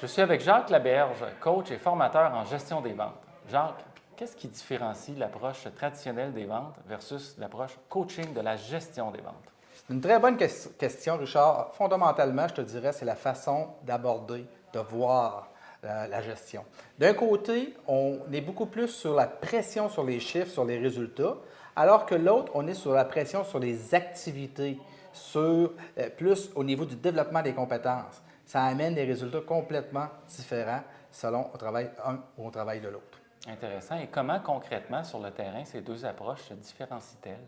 Je suis avec Jacques Laberge, coach et formateur en gestion des ventes. Jacques, qu'est-ce qui différencie l'approche traditionnelle des ventes versus l'approche coaching de la gestion des ventes? C'est une très bonne question, Richard. Fondamentalement, je te dirais, c'est la façon d'aborder, de voir la, gestion. D'un côté, on est beaucoup plus sur la pression sur les chiffres, sur les résultats, alors que l'autre, on est sur la pression sur les activités, sur euh, plus au niveau du développement des compétences ça amène des résultats complètement différents selon on travaille un ou on travaille de l'autre. Intéressant. Et comment concrètement sur le terrain ces deux approches se différencient-elles?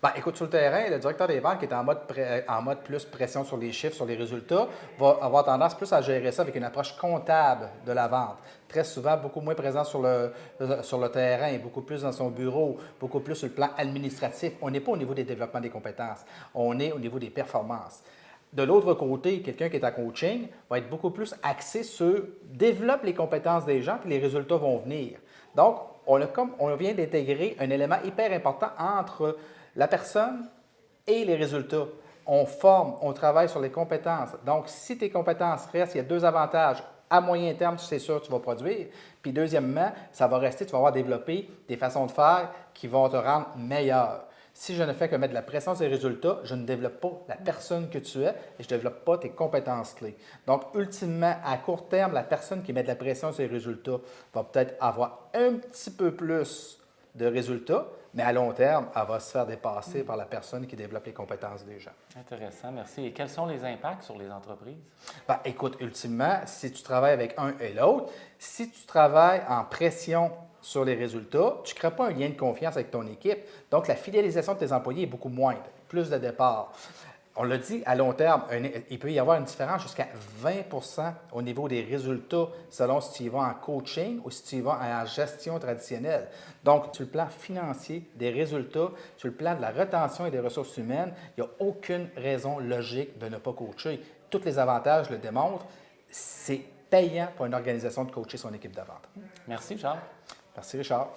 Bien, écoute, sur le terrain, le directeur des ventes qui est en mode, en mode plus pression sur les chiffres, sur les résultats, va avoir tendance plus à gérer ça avec une approche comptable de la vente. Très souvent, beaucoup moins présent sur le, sur le terrain, beaucoup plus dans son bureau, beaucoup plus sur le plan administratif. On n'est pas au niveau des développements des compétences, on est au niveau des performances. De l'autre côté, quelqu'un qui est en coaching va être beaucoup plus axé sur développe les compétences des gens, puis les résultats vont venir. Donc, on, a comme, on vient d'intégrer un élément hyper important entre la personne et les résultats. On forme, on travaille sur les compétences. Donc, si tes compétences restent, il y a deux avantages. À moyen terme, sais sûr tu vas produire. Puis deuxièmement, ça va rester, tu vas avoir développé des façons de faire qui vont te rendre meilleur. Si je ne fais que mettre de la pression sur les résultats, je ne développe pas la personne que tu es et je ne développe pas tes compétences clés. Donc, ultimement, à court terme, la personne qui met de la pression sur les résultats va peut-être avoir un petit peu plus de résultats, mais à long terme, elle va se faire dépasser par la personne qui développe les compétences des gens. Intéressant, merci. Et quels sont les impacts sur les entreprises? Ben, écoute, ultimement, si tu travailles avec un et l'autre, si tu travailles en pression sur les résultats, tu ne crées pas un lien de confiance avec ton équipe. Donc, la fidélisation de tes employés est beaucoup moindre, plus de départ. On l'a dit, à long terme, il peut y avoir une différence jusqu'à 20% au niveau des résultats selon si tu y vas en coaching ou si tu y vas en gestion traditionnelle. Donc, sur le plan financier, des résultats, sur le plan de la retention et des ressources humaines, il n'y a aucune raison logique de ne pas coacher. Tous les avantages le démontrent. C'est payant pour une organisation de coacher son équipe de vente. Merci, Charles. Merci Richard.